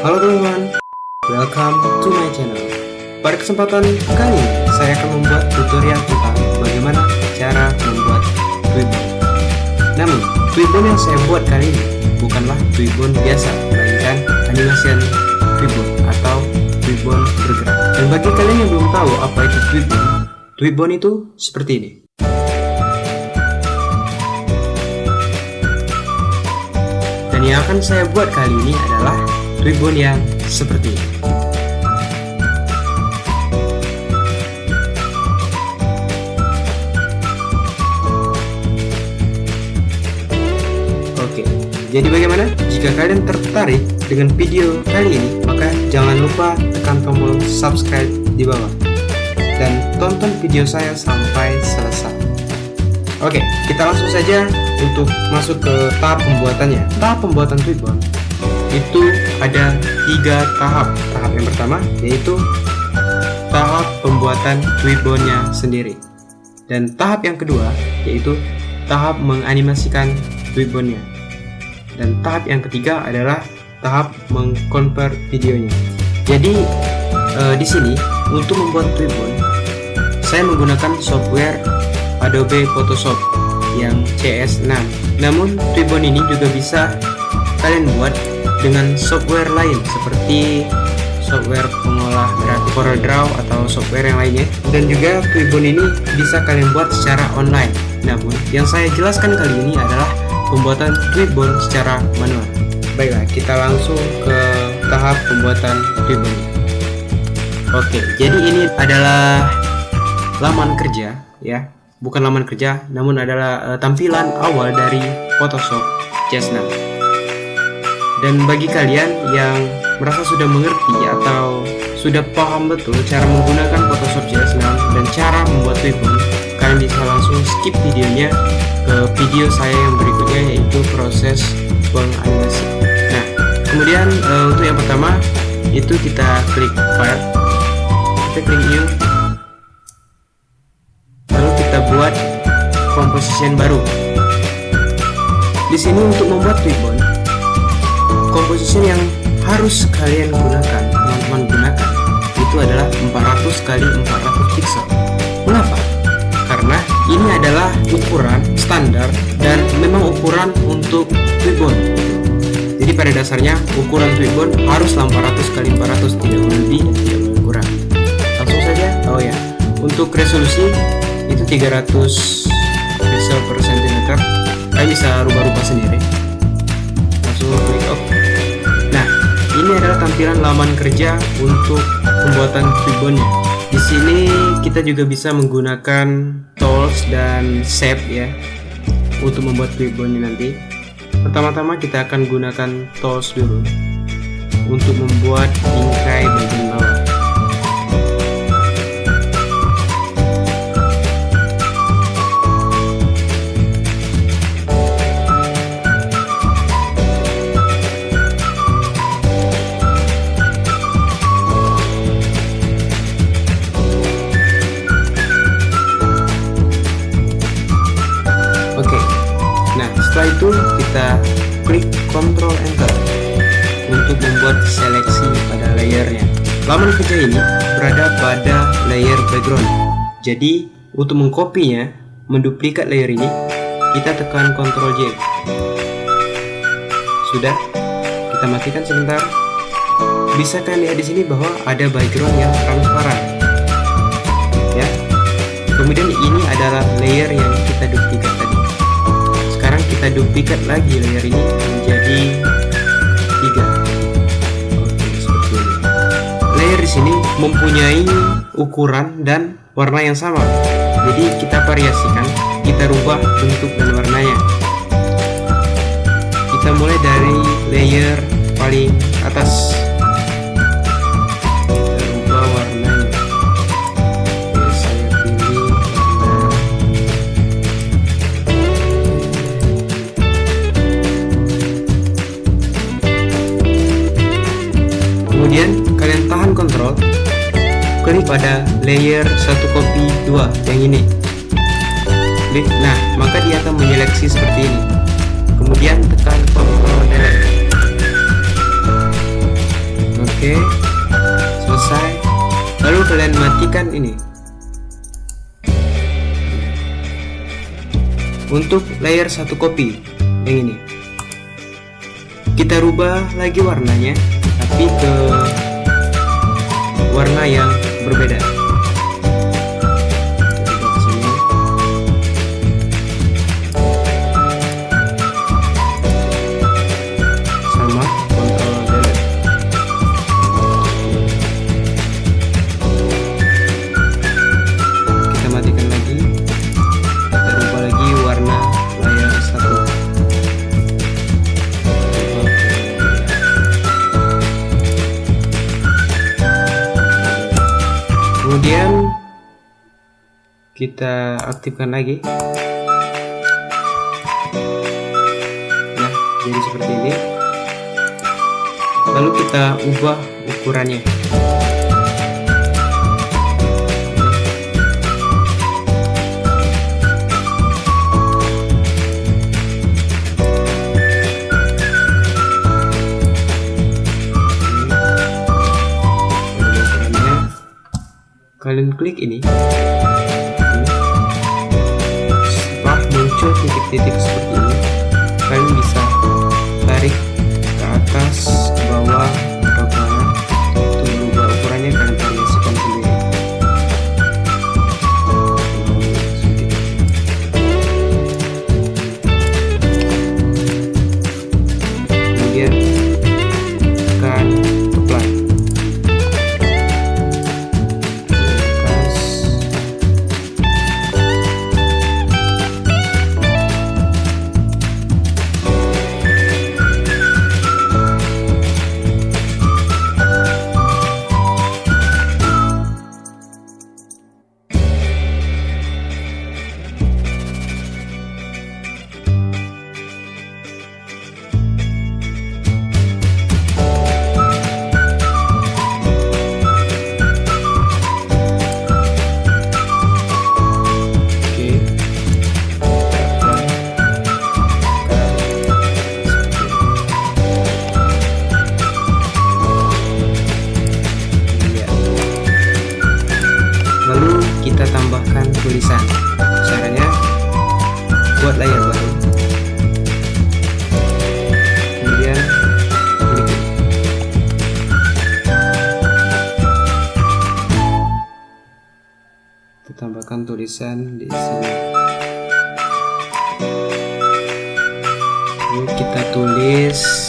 Halo teman-teman, welcome to my channel. Pada kesempatan kali ini, saya akan membuat tutorial tentang bagaimana cara membuat Twibbon. Namun, Twibbon yang saya buat kali ini bukanlah Twibbon biasa, melainkan animation Twibbon atau Twibbon bergerak. Dan bagi kalian yang belum tahu apa itu Twibbon, Twibbon itu seperti ini. Dan yang akan saya buat kali ini adalah Tribun yang seperti ini. Oke, jadi bagaimana? Jika kalian tertarik dengan video kali ini, maka jangan lupa tekan tombol subscribe di bawah dan tonton video saya sampai selesai. Oke, kita langsung saja untuk masuk ke tahap pembuatannya. Tahap pembuatan Tweetbot itu ada tiga tahap. Tahap yang pertama yaitu tahap pembuatan Tweetbotnya sendiri. Dan tahap yang kedua yaitu tahap menganimasikan Tweetbotnya. Dan tahap yang ketiga adalah tahap mengkonvert videonya. Jadi eh, di sini untuk membuat Tweetbot saya menggunakan software Adobe Photoshop yang CS6 namun Ribbon ini juga bisa kalian buat dengan software lain seperti software pengolah grafik CorelDRAW atau software yang lainnya. Dan juga Ribbon ini bisa kalian buat secara online. Namun yang saya jelaskan kali ini adalah pembuatan Ribbon secara manual. Baiklah kita langsung ke tahap pembuatan Ribbon oke jadi ini adalah laman kerja ya. Bukan laman kerja, namun adalah uh, tampilan awal dari Photoshop CS6. Dan bagi kalian yang merasa sudah mengerti atau sudah paham betul cara menggunakan Photoshop CS6 dan cara membuat ribbon, kalian bisa langsung skip videonya ke video saya yang berikutnya yaitu proses penganimasi. Nah, kemudian uh, untuk yang pertama itu kita klik file, kita klik new buat composition baru. Di sini untuk membuat ribbon, composition yang harus kalian gunakan, teman-teman gunakan, itu adalah 400 kali 400 pixel. Mengapa? Karena ini adalah ukuran standar dan memang ukuran untuk ribbon. Jadi pada dasarnya ukuran ribbon harus 400 kali 400 tidak lebih tidak kurang. Langsung saja. Oh ya, untuk resolusi itu 300 pixel per cm kalian bisa rubah-rubah sendiri langsung klik ini adalah tampilan laman kerja untuk pembuatan ribbonnya di sini kita juga bisa menggunakan tools dan shape ya untuk membuat ribbonnya nanti. Pertama-tama kita akan gunakan tools dulu untuk membuat bingkai bagian bawah Ctrl Enter untuk membuat seleksi pada layernya. Laman kerja ini berada pada layer background. Jadi untuk mengkopinya menduplikat layer ini kita tekan Ctrl J. Sudah kita matikan sebentar. Bisa kalian lihat di sini bahwa ada background yang transparan? Ya. Kemudian ini adalah layer yang kita duplikat tadi. Kita duplikat lagi layer ini menjadi tiga. Oke seperti ini. Layer di sini mempunyai ukuran dan warna yang sama. Jadi kita variasikan kita rubah bentuk dan warnanya. Kita mulai dari layer paling atas klik pada layer satu copy dua yang ini. Klik nah maka dia akan menyeleksi seperti ini. Kemudian tekan kontrol delete oke selesai. Lalu kalian matikan ini. Untuk layer satu kopi yang ini. Kita rubah lagi warnanya tapi ke warna yang berbeda kita aktifkan lagi. Nah jadi seperti ini. Lalu kita ubah ukurannya. Kalian klik ini muncul titik-titik seperti ini buat layar baru. Kemudian klik kita tambahkan tulisan di sini Lalu kita tulis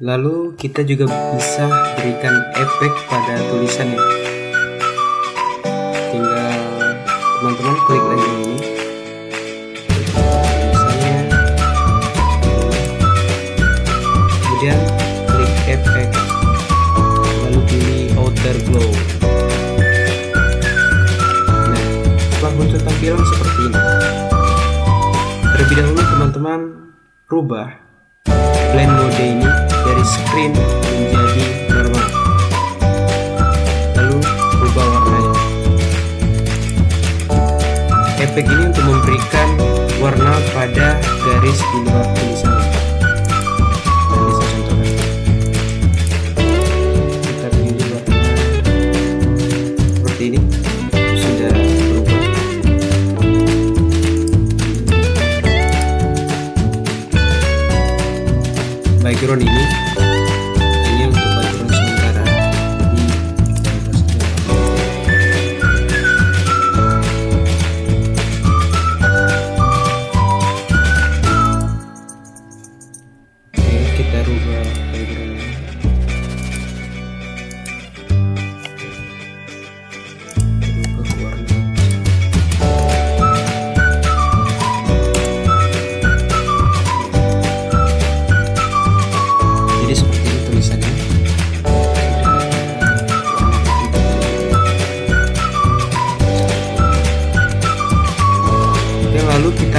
Lalu kita juga bisa berikan efek pada tulisannya. Tinggal teman-teman klik lagi ini. Tulisannya. Kemudian klik efek. Lalu pilih outer glow. Nah, setelah muncul tampilan seperti ini. Terlebih dahulu teman-teman rubah blend mode ini dari screen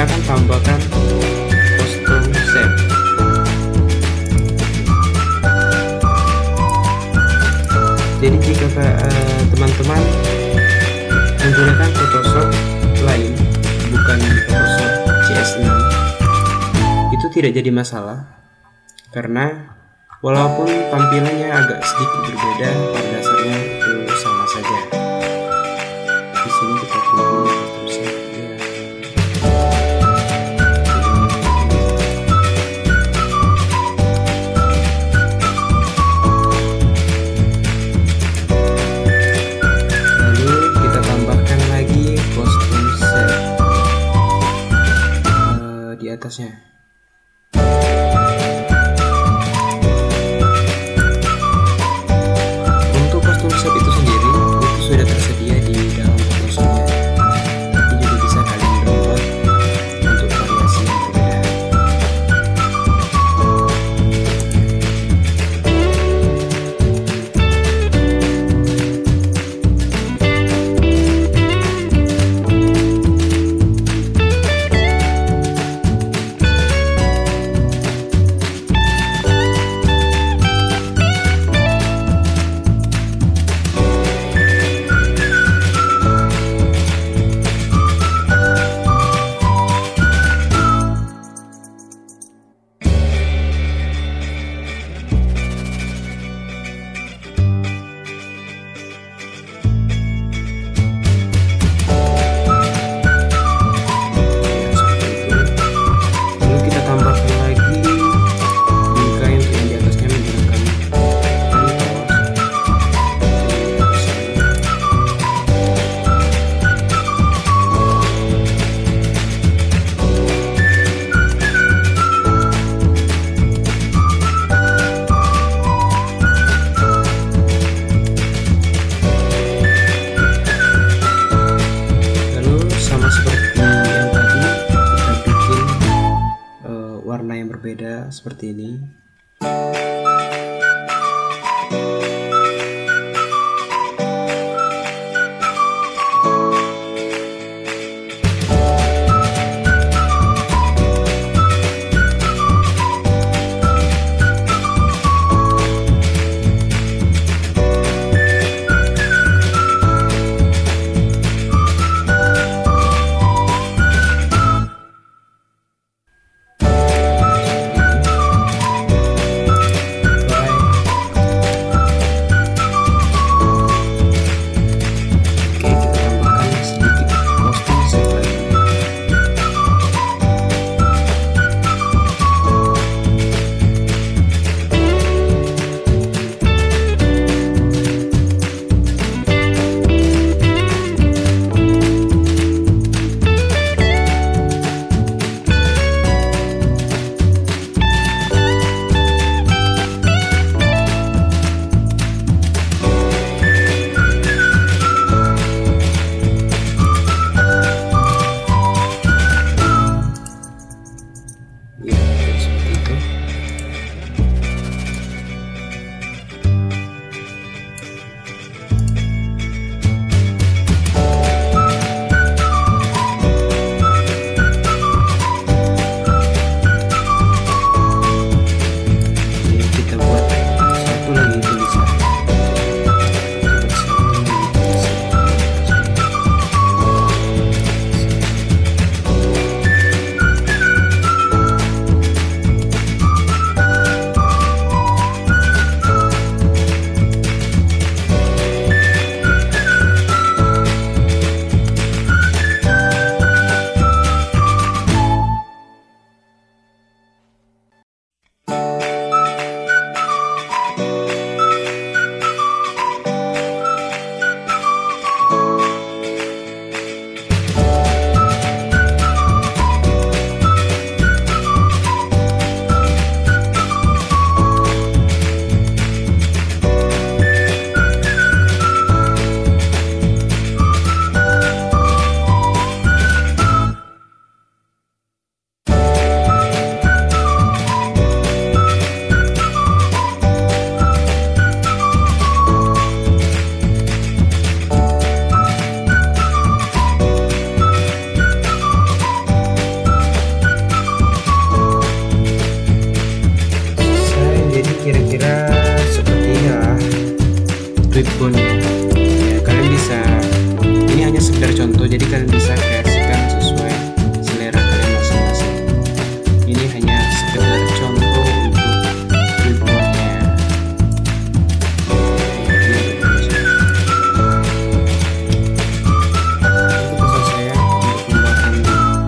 kita akan tambahkan custom shape jadi jika eh, teman-teman uh, menggunakan Photoshop lain bukan Photoshop CS6 itu tidak jadi masalah karena walaupun tampilannya agak sedikit berbeda pada dasarnya berbeda seperti ini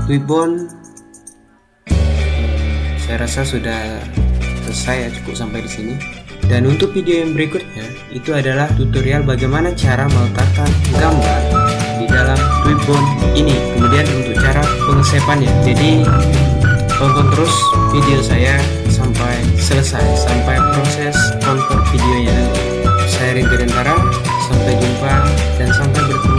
ribbon saya rasa sudah selesai ya cukup sampai di sini. Dan untuk video yang berikutnya itu adalah tutorial bagaimana cara meletakkan gambar di dalam ribbon ini. Kemudian untuk cara pengesepannya. Jadi tonton terus video saya sampai selesai sampai proses convert videonya saya Ringgirantara sampai jumpa dan sampai bertemu.